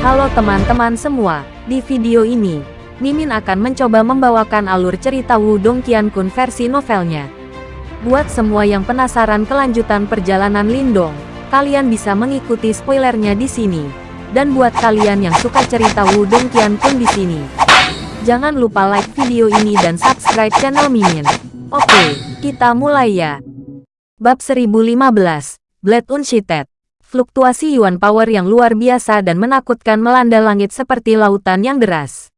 Halo teman-teman semua, di video ini, Mimin akan mencoba membawakan alur cerita Wudong Qiankun versi novelnya. Buat semua yang penasaran kelanjutan perjalanan Lindong, kalian bisa mengikuti spoilernya di sini. Dan buat kalian yang suka cerita Wudong Qiankun di sini, jangan lupa like video ini dan subscribe channel Mimin. Oke, kita mulai ya. Bab 1015, Blade Unshited fluktuasi Yuan Power yang luar biasa dan menakutkan melanda langit seperti lautan yang deras.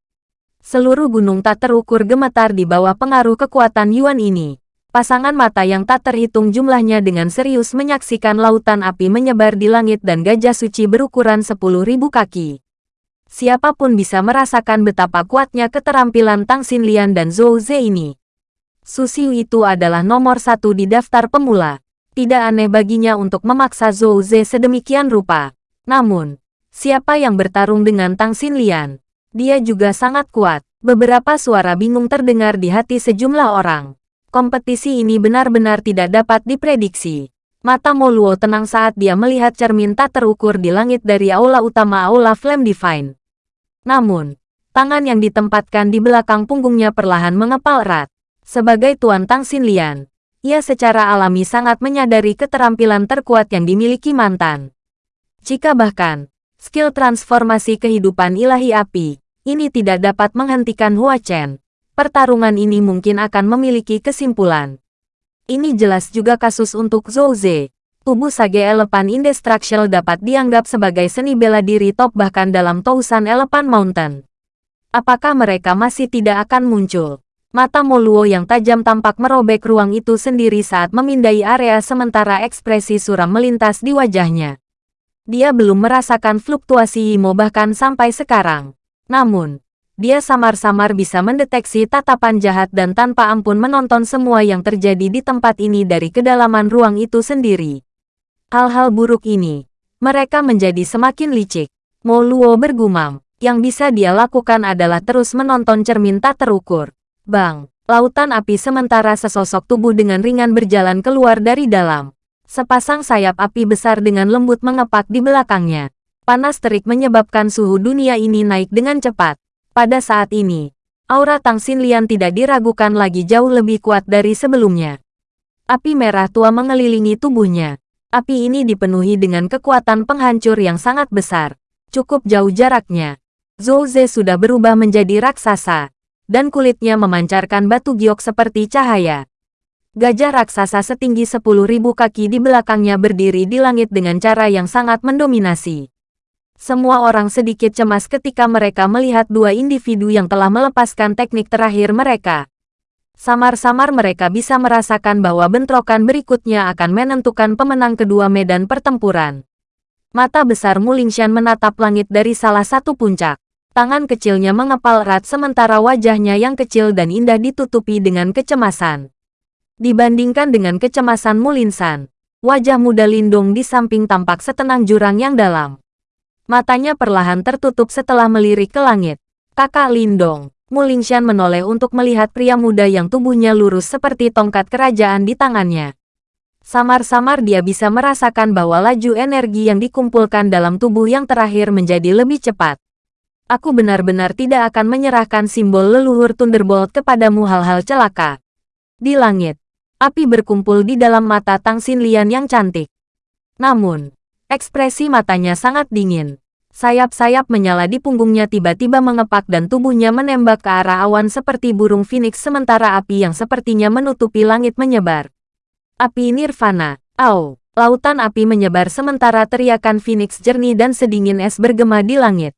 Seluruh gunung tak terukur gemetar di bawah pengaruh kekuatan Yuan ini. Pasangan mata yang tak terhitung jumlahnya dengan serius menyaksikan lautan api menyebar di langit dan gajah suci berukuran 10.000 kaki. Siapa pun bisa merasakan betapa kuatnya keterampilan Tang Xinlian dan Zhou Ze ini. Susiu itu adalah nomor satu di daftar pemula. Tidak aneh baginya untuk memaksa Zhou Ze sedemikian rupa. Namun, siapa yang bertarung dengan Tang Xinlian? Dia juga sangat kuat. Beberapa suara bingung terdengar di hati sejumlah orang. Kompetisi ini benar-benar tidak dapat diprediksi. Mata Moluo tenang saat dia melihat cermin tak terukur di langit dari aula utama aula Flame Divine. Namun, tangan yang ditempatkan di belakang punggungnya perlahan mengepal erat. Sebagai Tuan Tang Xinlian, ia secara alami sangat menyadari keterampilan terkuat yang dimiliki mantan. Jika bahkan, skill transformasi kehidupan ilahi api, ini tidak dapat menghentikan Hua Chen, pertarungan ini mungkin akan memiliki kesimpulan. Ini jelas juga kasus untuk Zhou Ze. Tubuh Sage Elephant Indestructible dapat dianggap sebagai seni bela diri top bahkan dalam Tousan Elephant Mountain. Apakah mereka masih tidak akan muncul? Mata Moluo yang tajam tampak merobek ruang itu sendiri saat memindai area sementara ekspresi suram melintas di wajahnya. Dia belum merasakan fluktuasi Imo bahkan sampai sekarang. Namun, dia samar-samar bisa mendeteksi tatapan jahat dan tanpa ampun menonton semua yang terjadi di tempat ini dari kedalaman ruang itu sendiri. Hal-hal buruk ini, mereka menjadi semakin licik. Moluo bergumam, yang bisa dia lakukan adalah terus menonton cermin tak terukur. Bang! Lautan api sementara sesosok tubuh dengan ringan berjalan keluar dari dalam. Sepasang sayap api besar dengan lembut mengepak di belakangnya. Panas terik menyebabkan suhu dunia ini naik dengan cepat. Pada saat ini, aura Tang Xinlian tidak diragukan lagi jauh lebih kuat dari sebelumnya. Api merah tua mengelilingi tubuhnya. Api ini dipenuhi dengan kekuatan penghancur yang sangat besar. Cukup jauh jaraknya. Zhou Ze sudah berubah menjadi raksasa dan kulitnya memancarkan batu giok seperti cahaya. Gajah raksasa setinggi 10.000 kaki di belakangnya berdiri di langit dengan cara yang sangat mendominasi. Semua orang sedikit cemas ketika mereka melihat dua individu yang telah melepaskan teknik terakhir mereka. Samar-samar mereka bisa merasakan bahwa bentrokan berikutnya akan menentukan pemenang kedua medan pertempuran. Mata besar Mulingshan menatap langit dari salah satu puncak. Tangan kecilnya mengepal erat sementara wajahnya yang kecil dan indah ditutupi dengan kecemasan. Dibandingkan dengan kecemasan Mulinsan, wajah muda Lindung di samping tampak setenang jurang yang dalam. Matanya perlahan tertutup setelah melirik ke langit. Kakak Lindong, Mulingshan menoleh untuk melihat pria muda yang tubuhnya lurus seperti tongkat kerajaan di tangannya. Samar-samar dia bisa merasakan bahwa laju energi yang dikumpulkan dalam tubuh yang terakhir menjadi lebih cepat aku benar-benar tidak akan menyerahkan simbol leluhur Thunderbolt kepadamu hal-hal celaka. Di langit, api berkumpul di dalam mata Tang Xinlian yang cantik. Namun, ekspresi matanya sangat dingin. Sayap-sayap menyala di punggungnya tiba-tiba mengepak dan tubuhnya menembak ke arah awan seperti burung phoenix sementara api yang sepertinya menutupi langit menyebar. Api nirvana, au, lautan api menyebar sementara teriakan phoenix jernih dan sedingin es bergema di langit.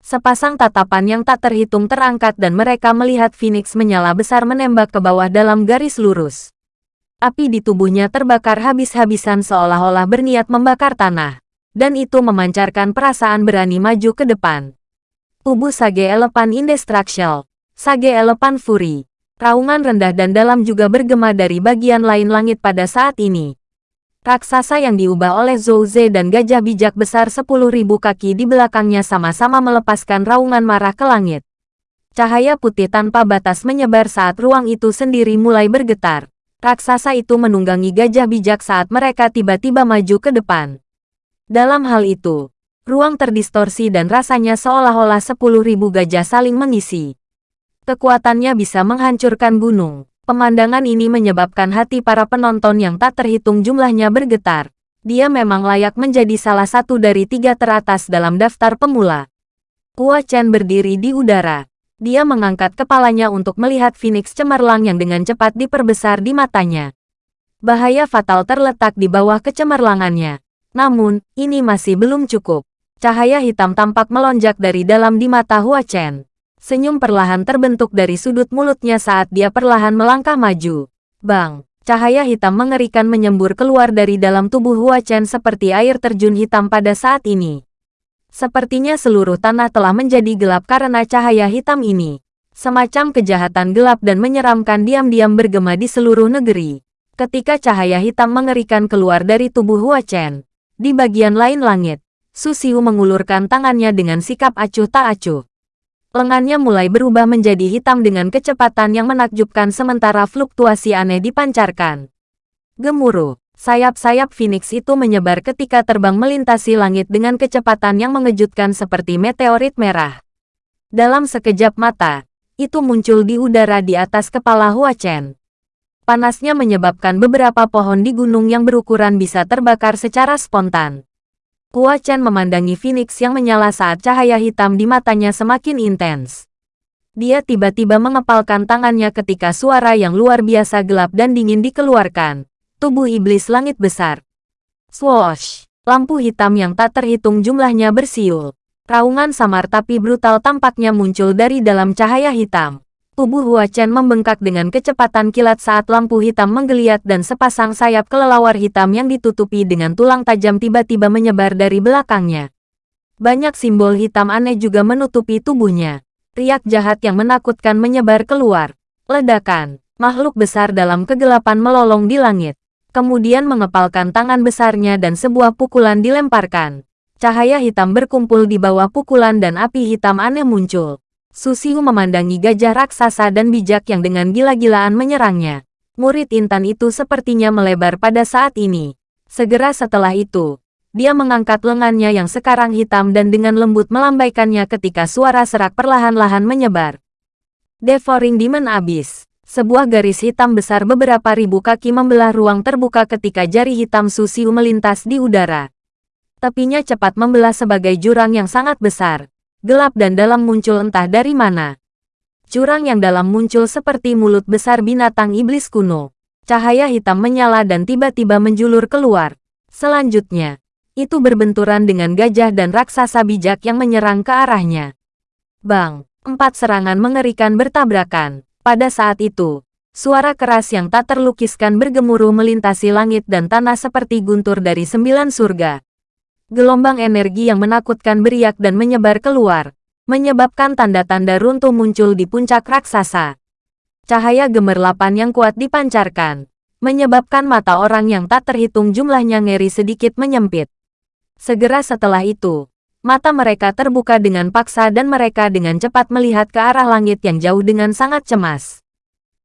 Sepasang tatapan yang tak terhitung terangkat dan mereka melihat Phoenix menyala besar menembak ke bawah dalam garis lurus. Api di tubuhnya terbakar habis-habisan seolah-olah berniat membakar tanah. Dan itu memancarkan perasaan berani maju ke depan. Tubuh Sage Elephant Indestructible, Sage Elephant Fury. Raungan rendah dan dalam juga bergema dari bagian lain langit pada saat ini. Raksasa yang diubah oleh Zhou Ze dan gajah bijak besar 10.000 kaki di belakangnya sama-sama melepaskan raungan marah ke langit. Cahaya putih tanpa batas menyebar saat ruang itu sendiri mulai bergetar. Raksasa itu menunggangi gajah bijak saat mereka tiba-tiba maju ke depan. Dalam hal itu, Ruang terdistorsi dan rasanya seolah-olah sepuluh ribu gajah saling mengisi. Kekuatannya bisa menghancurkan gunung. Pemandangan ini menyebabkan hati para penonton yang tak terhitung jumlahnya bergetar. Dia memang layak menjadi salah satu dari tiga teratas dalam daftar pemula. Hua Chen berdiri di udara. Dia mengangkat kepalanya untuk melihat Phoenix cemerlang yang dengan cepat diperbesar di matanya. Bahaya fatal terletak di bawah kecemerlangannya. Namun, ini masih belum cukup. Cahaya hitam tampak melonjak dari dalam di mata Hua Chen. Senyum perlahan terbentuk dari sudut mulutnya saat dia perlahan melangkah maju. Bang! Cahaya hitam mengerikan menyembur keluar dari dalam tubuh Hua Chen seperti air terjun hitam pada saat ini. Sepertinya seluruh tanah telah menjadi gelap karena cahaya hitam ini. Semacam kejahatan gelap dan menyeramkan diam-diam bergema di seluruh negeri. Ketika cahaya hitam mengerikan keluar dari tubuh Hua Chen, di bagian lain langit, Su Xiu mengulurkan tangannya dengan sikap acuh tak acuh. Lengannya mulai berubah menjadi hitam dengan kecepatan yang menakjubkan sementara fluktuasi aneh dipancarkan. Gemuruh, sayap-sayap Phoenix itu menyebar ketika terbang melintasi langit dengan kecepatan yang mengejutkan seperti meteorit merah. Dalam sekejap mata, itu muncul di udara di atas kepala Hua Chen. Panasnya menyebabkan beberapa pohon di gunung yang berukuran bisa terbakar secara spontan. Hua Chen memandangi Phoenix yang menyala saat cahaya hitam di matanya semakin intens. Dia tiba-tiba mengepalkan tangannya ketika suara yang luar biasa gelap dan dingin dikeluarkan. Tubuh iblis langit besar. Swoosh! Lampu hitam yang tak terhitung jumlahnya bersiul. Raungan samar tapi brutal tampaknya muncul dari dalam cahaya hitam. Tubuh Hua Chen membengkak dengan kecepatan kilat saat lampu hitam menggeliat dan sepasang sayap kelelawar hitam yang ditutupi dengan tulang tajam tiba-tiba menyebar dari belakangnya. Banyak simbol hitam aneh juga menutupi tubuhnya. Riak jahat yang menakutkan menyebar keluar. Ledakan, makhluk besar dalam kegelapan melolong di langit. Kemudian mengepalkan tangan besarnya dan sebuah pukulan dilemparkan. Cahaya hitam berkumpul di bawah pukulan dan api hitam aneh muncul. Susiu memandangi gajah raksasa dan bijak yang dengan gila-gilaan menyerangnya. Murid intan itu sepertinya melebar pada saat ini. Segera setelah itu, dia mengangkat lengannya yang sekarang hitam dan dengan lembut melambaikannya ketika suara serak perlahan-lahan menyebar. Devouring Demon Abyss. Sebuah garis hitam besar beberapa ribu kaki membelah ruang terbuka ketika jari hitam Susiu melintas di udara. Tepinya cepat membelah sebagai jurang yang sangat besar gelap dan dalam muncul entah dari mana. Curang yang dalam muncul seperti mulut besar binatang iblis kuno. Cahaya hitam menyala dan tiba-tiba menjulur keluar. Selanjutnya, itu berbenturan dengan gajah dan raksasa bijak yang menyerang ke arahnya. Bang, empat serangan mengerikan bertabrakan. Pada saat itu, suara keras yang tak terlukiskan bergemuruh melintasi langit dan tanah seperti guntur dari sembilan surga. Gelombang energi yang menakutkan beriak dan menyebar keluar, menyebabkan tanda-tanda runtuh muncul di puncak raksasa. Cahaya gemerlapan yang kuat dipancarkan, menyebabkan mata orang yang tak terhitung jumlahnya ngeri sedikit menyempit. Segera setelah itu, mata mereka terbuka dengan paksa dan mereka dengan cepat melihat ke arah langit yang jauh dengan sangat cemas.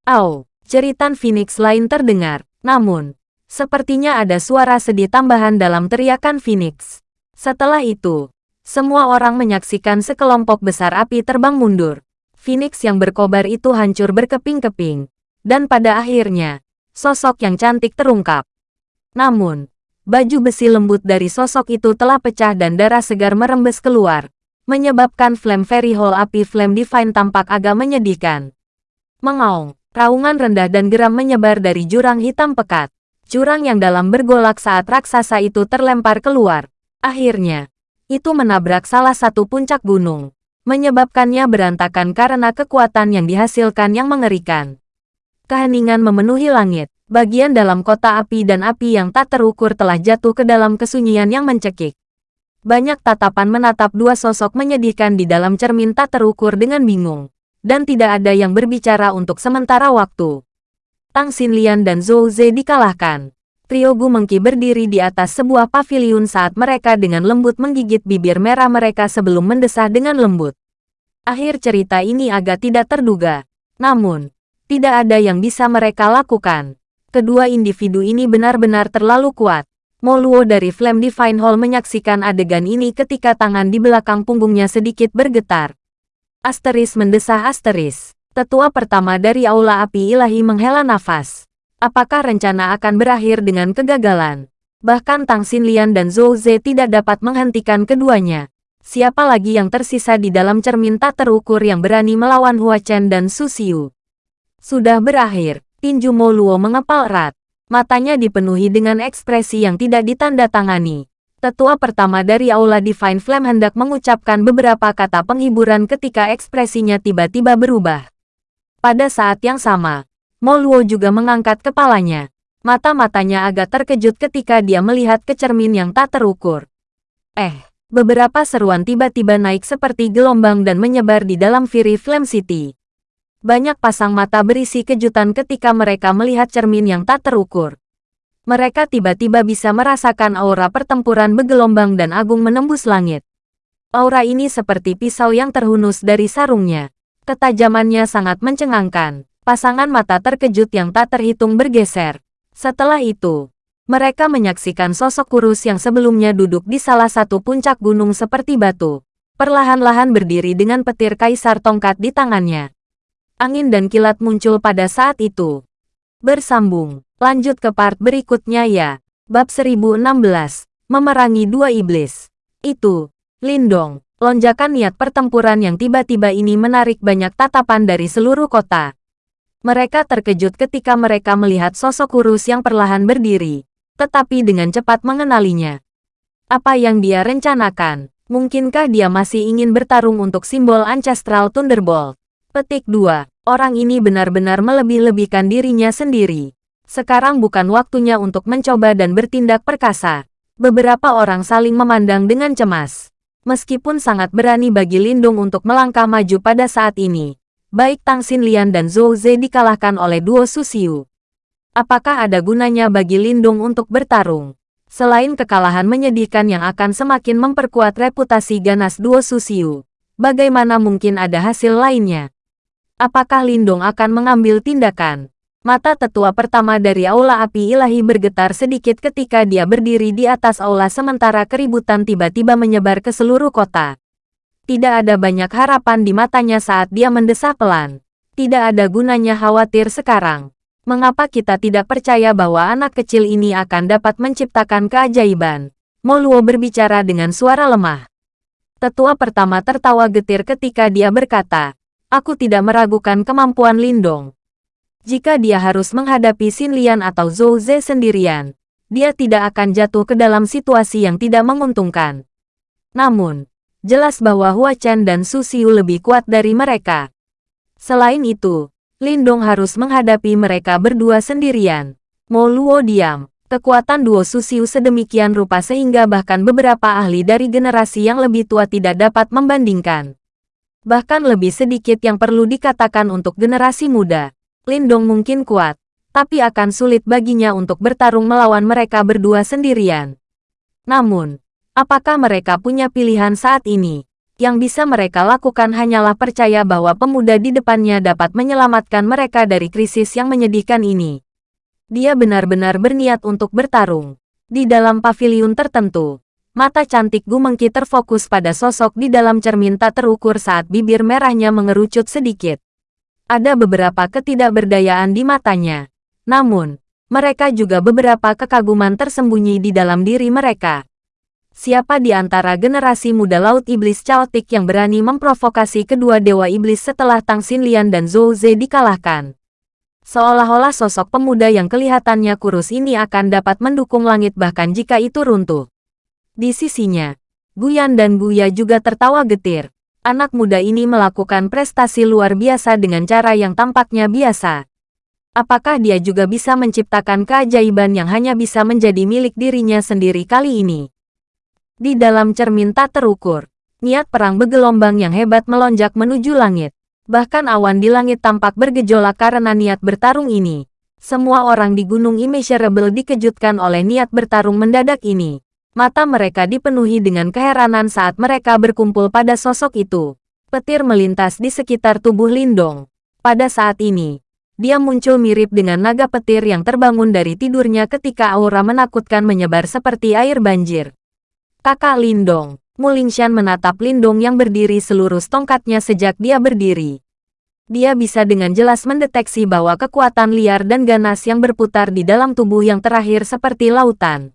Au, ceritan Phoenix lain terdengar, namun, Sepertinya ada suara sedih tambahan dalam teriakan Phoenix. Setelah itu, semua orang menyaksikan sekelompok besar api terbang mundur. Phoenix yang berkobar itu hancur berkeping-keping. Dan pada akhirnya, sosok yang cantik terungkap. Namun, baju besi lembut dari sosok itu telah pecah dan darah segar merembes keluar, menyebabkan flame fairy hall api flame divine tampak agak menyedihkan. Mengaung, raungan rendah dan geram menyebar dari jurang hitam pekat. Jurang yang dalam bergolak saat raksasa itu terlempar keluar. Akhirnya, itu menabrak salah satu puncak gunung, menyebabkannya berantakan karena kekuatan yang dihasilkan yang mengerikan. Keheningan memenuhi langit. Bagian dalam kota api dan api yang tak terukur telah jatuh ke dalam kesunyian yang mencekik. Banyak tatapan menatap dua sosok menyedihkan di dalam cermin tak terukur dengan bingung. Dan tidak ada yang berbicara untuk sementara waktu. Tang Xinlian dan Zhou Ze dikalahkan. Trio Gu Mengki berdiri di atas sebuah paviliun saat mereka dengan lembut menggigit bibir merah mereka sebelum mendesah dengan lembut. Akhir cerita ini agak tidak terduga. Namun, tidak ada yang bisa mereka lakukan. Kedua individu ini benar-benar terlalu kuat. Moluo dari Flame Divine Hall menyaksikan adegan ini ketika tangan di belakang punggungnya sedikit bergetar. Asteris mendesah Asteris. Tetua pertama dari Aula Api Ilahi menghela nafas. Apakah rencana akan berakhir dengan kegagalan? Bahkan Tang Xinlian dan Zhou Ze tidak dapat menghentikan keduanya. Siapa lagi yang tersisa di dalam cermin tak terukur yang berani melawan Hua Chen dan Su Xiu? Sudah berakhir. Tinju Moluo mengepal erat. Matanya dipenuhi dengan ekspresi yang tidak ditanda-tangani. Tetua pertama dari Aula Divine Flame hendak mengucapkan beberapa kata penghiburan ketika ekspresinya tiba-tiba berubah. Pada saat yang sama, Moluo juga mengangkat kepalanya. Mata-matanya agak terkejut ketika dia melihat ke cermin yang tak terukur. Eh, beberapa seruan tiba-tiba naik seperti gelombang dan menyebar di dalam Fury Flame City. Banyak pasang mata berisi kejutan ketika mereka melihat cermin yang tak terukur. Mereka tiba-tiba bisa merasakan aura pertempuran bergelombang dan agung menembus langit. Aura ini seperti pisau yang terhunus dari sarungnya. Ketajamannya sangat mencengangkan. Pasangan mata terkejut yang tak terhitung bergeser. Setelah itu, mereka menyaksikan sosok kurus yang sebelumnya duduk di salah satu puncak gunung seperti batu. Perlahan-lahan berdiri dengan petir kaisar tongkat di tangannya. Angin dan kilat muncul pada saat itu. Bersambung, lanjut ke part berikutnya ya. Bab 1016, Memerangi Dua Iblis. Itu, Lindong, lonjakan niat pertempuran yang tiba-tiba ini menarik banyak tatapan dari seluruh kota. Mereka terkejut ketika mereka melihat sosok kurus yang perlahan berdiri, tetapi dengan cepat mengenalinya. Apa yang dia rencanakan? Mungkinkah dia masih ingin bertarung untuk simbol Ancestral Thunderbolt? Petik 2. Orang ini benar-benar melebih-lebihkan dirinya sendiri. Sekarang bukan waktunya untuk mencoba dan bertindak perkasa. Beberapa orang saling memandang dengan cemas. Meskipun sangat berani bagi Lindung untuk melangkah maju pada saat ini, baik Tang Xinlian dan Zhou Ze dikalahkan oleh duo Susiu. Apakah ada gunanya bagi Lindung untuk bertarung? Selain kekalahan menyedihkan yang akan semakin memperkuat reputasi ganas duo Susiu, bagaimana mungkin ada hasil lainnya? Apakah Lindong akan mengambil tindakan? Mata tetua pertama dari Aula Api Ilahi bergetar sedikit ketika dia berdiri di atas aula sementara keributan tiba-tiba menyebar ke seluruh kota. Tidak ada banyak harapan di matanya saat dia mendesah pelan. Tidak ada gunanya khawatir sekarang. Mengapa kita tidak percaya bahwa anak kecil ini akan dapat menciptakan keajaiban? Moluo berbicara dengan suara lemah. Tetua pertama tertawa getir ketika dia berkata, Aku tidak meragukan kemampuan Lindong. Jika dia harus menghadapi Xin Lian atau Zhou Ze sendirian, dia tidak akan jatuh ke dalam situasi yang tidak menguntungkan. Namun, jelas bahwa Hua Chen dan Su Xiu lebih kuat dari mereka. Selain itu, Lindong harus menghadapi mereka berdua sendirian. Mo Luo diam. Kekuatan duo Su Xiu sedemikian rupa sehingga bahkan beberapa ahli dari generasi yang lebih tua tidak dapat membandingkan. Bahkan lebih sedikit yang perlu dikatakan untuk generasi muda. Lindong mungkin kuat, tapi akan sulit baginya untuk bertarung melawan mereka berdua sendirian. Namun, apakah mereka punya pilihan saat ini? Yang bisa mereka lakukan hanyalah percaya bahwa pemuda di depannya dapat menyelamatkan mereka dari krisis yang menyedihkan ini. Dia benar-benar berniat untuk bertarung. Di dalam paviliun tertentu, Mata cantik Gu Mengki terfokus pada sosok di dalam cermin tak terukur saat bibir merahnya mengerucut sedikit. Ada beberapa ketidakberdayaan di matanya. Namun, mereka juga beberapa kekaguman tersembunyi di dalam diri mereka. Siapa di antara generasi muda Laut Iblis Chaotic yang berani memprovokasi kedua Dewa Iblis setelah Tang Xinlian dan Zhou Ze dikalahkan? Seolah-olah sosok pemuda yang kelihatannya kurus ini akan dapat mendukung langit bahkan jika itu runtuh. Di sisinya, Guyan dan Buya juga tertawa getir. Anak muda ini melakukan prestasi luar biasa dengan cara yang tampaknya biasa. Apakah dia juga bisa menciptakan keajaiban yang hanya bisa menjadi milik dirinya sendiri kali ini? Di dalam cermin tak terukur, niat perang bergelombang yang hebat melonjak menuju langit. Bahkan awan di langit tampak bergejolak karena niat bertarung ini. Semua orang di Gunung Immeasurable dikejutkan oleh niat bertarung mendadak ini. Mata mereka dipenuhi dengan keheranan saat mereka berkumpul pada sosok itu. Petir melintas di sekitar tubuh Lindong. Pada saat ini, dia muncul mirip dengan naga petir yang terbangun dari tidurnya ketika aura menakutkan menyebar seperti air banjir. Kakak Lindong, Mulingshan menatap Lindong yang berdiri seluruh tongkatnya sejak dia berdiri. Dia bisa dengan jelas mendeteksi bahwa kekuatan liar dan ganas yang berputar di dalam tubuh yang terakhir seperti lautan.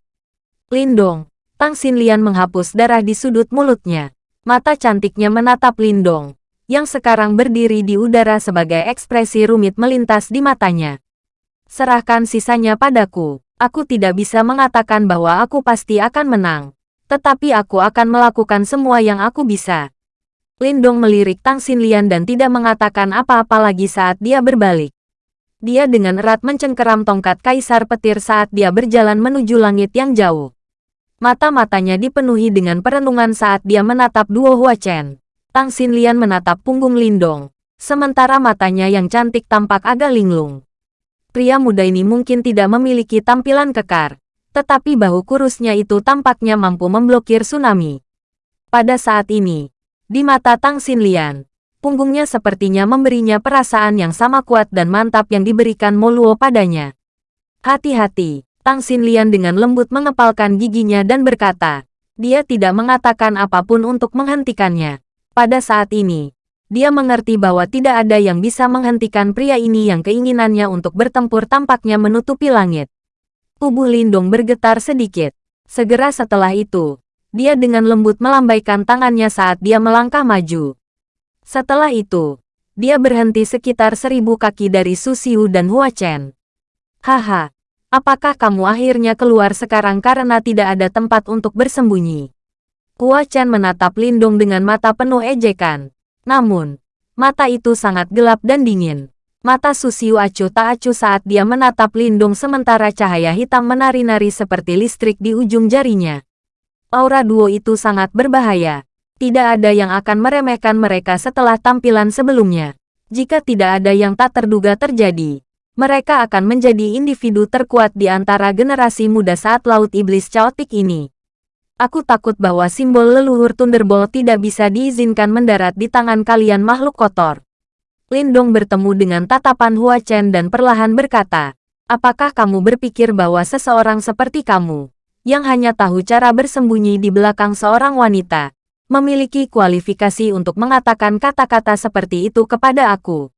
Lindong, Tang Xinlian menghapus darah di sudut mulutnya. Mata cantiknya menatap Lindong, yang sekarang berdiri di udara sebagai ekspresi rumit melintas di matanya. Serahkan sisanya padaku. Aku tidak bisa mengatakan bahwa aku pasti akan menang. Tetapi aku akan melakukan semua yang aku bisa. Lindong melirik Tang Xinlian dan tidak mengatakan apa-apa lagi saat dia berbalik. Dia dengan erat mencengkeram tongkat kaisar petir saat dia berjalan menuju langit yang jauh. Mata-matanya dipenuhi dengan perenungan saat dia menatap duo Hua Chen. Tang Xinlian menatap punggung Lindong, sementara matanya yang cantik tampak agak linglung. Pria muda ini mungkin tidak memiliki tampilan kekar, tetapi bahu kurusnya itu tampaknya mampu memblokir tsunami. Pada saat ini, di mata Tang Xinlian, punggungnya sepertinya memberinya perasaan yang sama kuat dan mantap yang diberikan Moluo padanya. Hati-hati, Tang Xinlian dengan lembut mengepalkan giginya dan berkata, dia tidak mengatakan apa pun untuk menghentikannya. Pada saat ini, dia mengerti bahwa tidak ada yang bisa menghentikan pria ini yang keinginannya untuk bertempur tampaknya menutupi langit. Tubuh Lindong bergetar sedikit. Segera setelah itu, dia dengan lembut melambaikan tangannya saat dia melangkah maju. Setelah itu, dia berhenti sekitar seribu kaki dari Susiu dan Hua Chen. Haha, apakah kamu akhirnya keluar sekarang karena tidak ada tempat untuk bersembunyi? Hua Chen menatap Lindong dengan mata penuh ejekan. Namun, mata itu sangat gelap dan dingin. Mata Susiu acuh tak acuh saat dia menatap Lindong sementara cahaya hitam menari-nari seperti listrik di ujung jarinya. Aura duo itu sangat berbahaya. Tidak ada yang akan meremehkan mereka setelah tampilan sebelumnya. Jika tidak ada yang tak terduga terjadi, mereka akan menjadi individu terkuat di antara generasi muda saat Laut Iblis Chaotic ini. Aku takut bahwa simbol leluhur Thunderbolt tidak bisa diizinkan mendarat di tangan kalian makhluk kotor. Lindong bertemu dengan tatapan Hua Chen dan perlahan berkata, Apakah kamu berpikir bahwa seseorang seperti kamu, yang hanya tahu cara bersembunyi di belakang seorang wanita, memiliki kualifikasi untuk mengatakan kata-kata seperti itu kepada aku?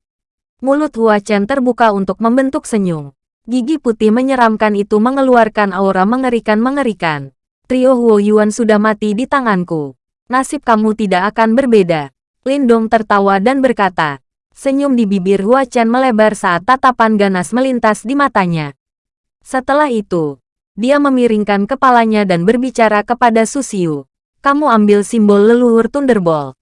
Mulut Hua Chen terbuka untuk membentuk senyum. Gigi putih menyeramkan itu mengeluarkan aura mengerikan-mengerikan. Trio Huo Yuan sudah mati di tanganku. Nasib kamu tidak akan berbeda. Lindong tertawa dan berkata. Senyum di bibir Hua Chen melebar saat tatapan ganas melintas di matanya. Setelah itu, dia memiringkan kepalanya dan berbicara kepada Susiu. Kamu ambil simbol leluhur Thunderbolt.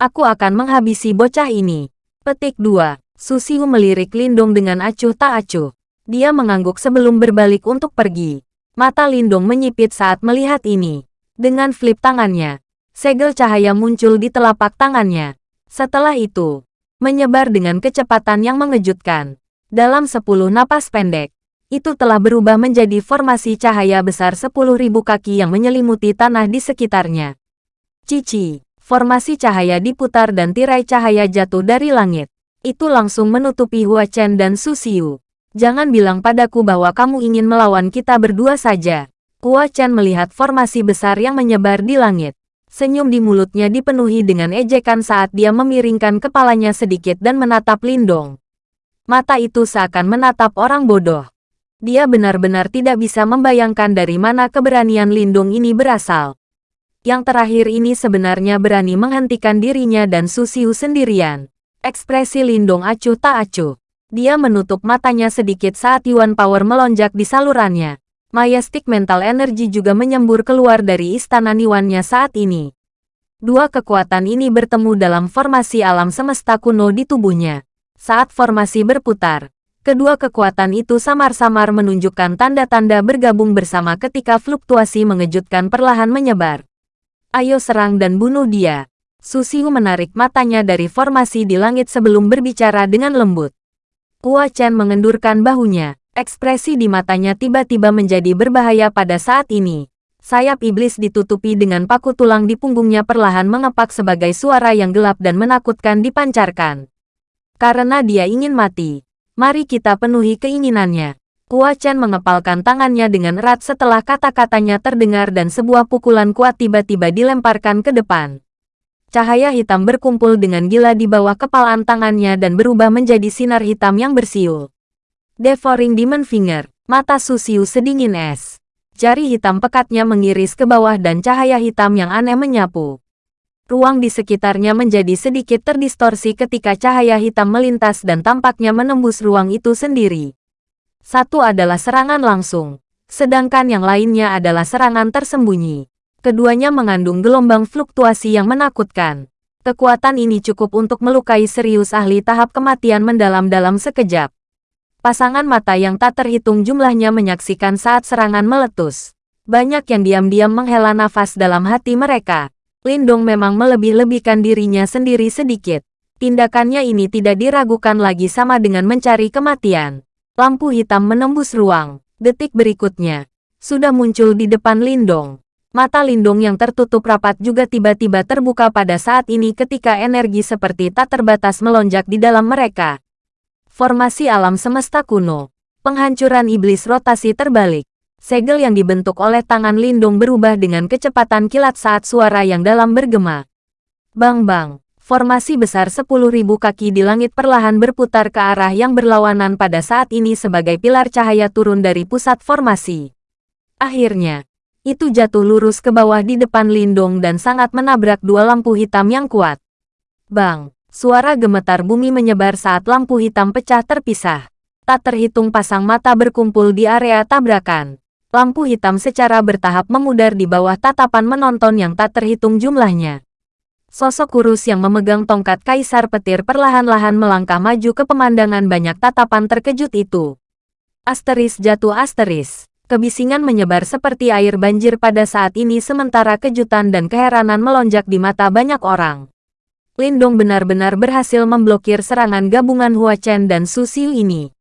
Aku akan menghabisi bocah ini. Petik 2. Susiu melirik Lindong dengan acuh tak acuh. Dia mengangguk sebelum berbalik untuk pergi. Mata Lindong menyipit saat melihat ini. Dengan flip tangannya, segel cahaya muncul di telapak tangannya. Setelah itu, menyebar dengan kecepatan yang mengejutkan. Dalam sepuluh napas pendek, itu telah berubah menjadi formasi cahaya besar sepuluh ribu kaki yang menyelimuti tanah di sekitarnya. Cici, formasi cahaya diputar dan tirai cahaya jatuh dari langit. Itu langsung menutupi Hua Chen dan Susiu. Jangan bilang padaku bahwa kamu ingin melawan kita berdua saja. Hua Chen melihat formasi besar yang menyebar di langit. Senyum di mulutnya dipenuhi dengan ejekan saat dia memiringkan kepalanya sedikit dan menatap Lindong. Mata itu seakan menatap orang bodoh. Dia benar-benar tidak bisa membayangkan dari mana keberanian Lindong ini berasal. Yang terakhir ini sebenarnya berani menghentikan dirinya dan Susiu sendirian. Ekspresi Lindong acuh tak acuh. Dia menutup matanya sedikit saat Yuan Power melonjak di salurannya. Majestic Mental Energy juga menyembur keluar dari istana Niwannya saat ini. Dua kekuatan ini bertemu dalam formasi alam semesta kuno di tubuhnya. Saat formasi berputar, kedua kekuatan itu samar-samar menunjukkan tanda-tanda bergabung bersama ketika fluktuasi mengejutkan perlahan menyebar. Ayo serang dan bunuh dia. Susiu menarik matanya dari formasi di langit sebelum berbicara dengan lembut. Hua Chen mengendurkan bahunya. Ekspresi di matanya tiba-tiba menjadi berbahaya pada saat ini. Sayap iblis ditutupi dengan paku tulang di punggungnya perlahan mengepak sebagai suara yang gelap dan menakutkan dipancarkan. Karena dia ingin mati. Mari kita penuhi keinginannya. Hua Chen mengepalkan tangannya dengan erat setelah kata-katanya terdengar dan sebuah pukulan kuat tiba-tiba dilemparkan ke depan. Cahaya hitam berkumpul dengan gila di bawah kepalan tangannya dan berubah menjadi sinar hitam yang bersiul. Devouring Demon Finger, mata Susiu sedingin es. Jari hitam pekatnya mengiris ke bawah dan cahaya hitam yang aneh menyapu. Ruang di sekitarnya menjadi sedikit terdistorsi ketika cahaya hitam melintas dan tampaknya menembus ruang itu sendiri. Satu adalah serangan langsung, sedangkan yang lainnya adalah serangan tersembunyi. Keduanya mengandung gelombang fluktuasi yang menakutkan. Kekuatan ini cukup untuk melukai serius ahli tahap kematian mendalam dalam sekejap. Pasangan mata yang tak terhitung jumlahnya menyaksikan saat serangan meletus. Banyak yang diam-diam menghela nafas dalam hati mereka. Lindong memang melebih-lebihkan dirinya sendiri sedikit. Tindakannya ini tidak diragukan lagi sama dengan mencari kematian. Lampu hitam menembus ruang. Detik berikutnya, sudah muncul di depan Lindong. Mata Lindong yang tertutup rapat juga tiba-tiba terbuka pada saat ini ketika energi seperti tak terbatas melonjak di dalam mereka. Formasi alam semesta kuno. Penghancuran iblis rotasi terbalik. Segel yang dibentuk oleh tangan lindung berubah dengan kecepatan kilat saat suara yang dalam bergema. Bang-bang. Formasi besar 10.000 kaki di langit perlahan berputar ke arah yang berlawanan pada saat ini sebagai pilar cahaya turun dari pusat formasi. Akhirnya, itu jatuh lurus ke bawah di depan Lindung dan sangat menabrak dua lampu hitam yang kuat. Bang! Suara gemetar bumi menyebar saat lampu hitam pecah terpisah. Tak terhitung pasang mata berkumpul di area tabrakan. Lampu hitam secara bertahap memudar di bawah tatapan menonton yang tak terhitung jumlahnya. Sosok kurus yang memegang tongkat kaisar petir perlahan-lahan melangkah maju ke pemandangan banyak tatapan terkejut itu. Asteris jatuh asteris. Kebisingan menyebar seperti air banjir pada saat ini sementara kejutan dan keheranan melonjak di mata banyak orang. Lindong benar-benar berhasil memblokir serangan gabungan Hua Chen dan Su Xiu ini.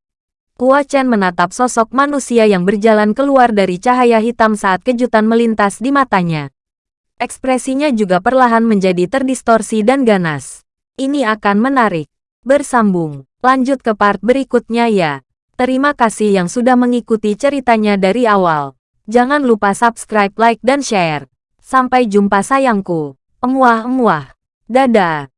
Hua Chen menatap sosok manusia yang berjalan keluar dari cahaya hitam saat kejutan melintas di matanya. Ekspresinya juga perlahan menjadi terdistorsi dan ganas. Ini akan menarik. Bersambung. Lanjut ke part berikutnya ya. Terima kasih yang sudah mengikuti ceritanya dari awal. Jangan lupa subscribe, like, dan share. Sampai jumpa sayangku. Emuah-emuah. Dadah.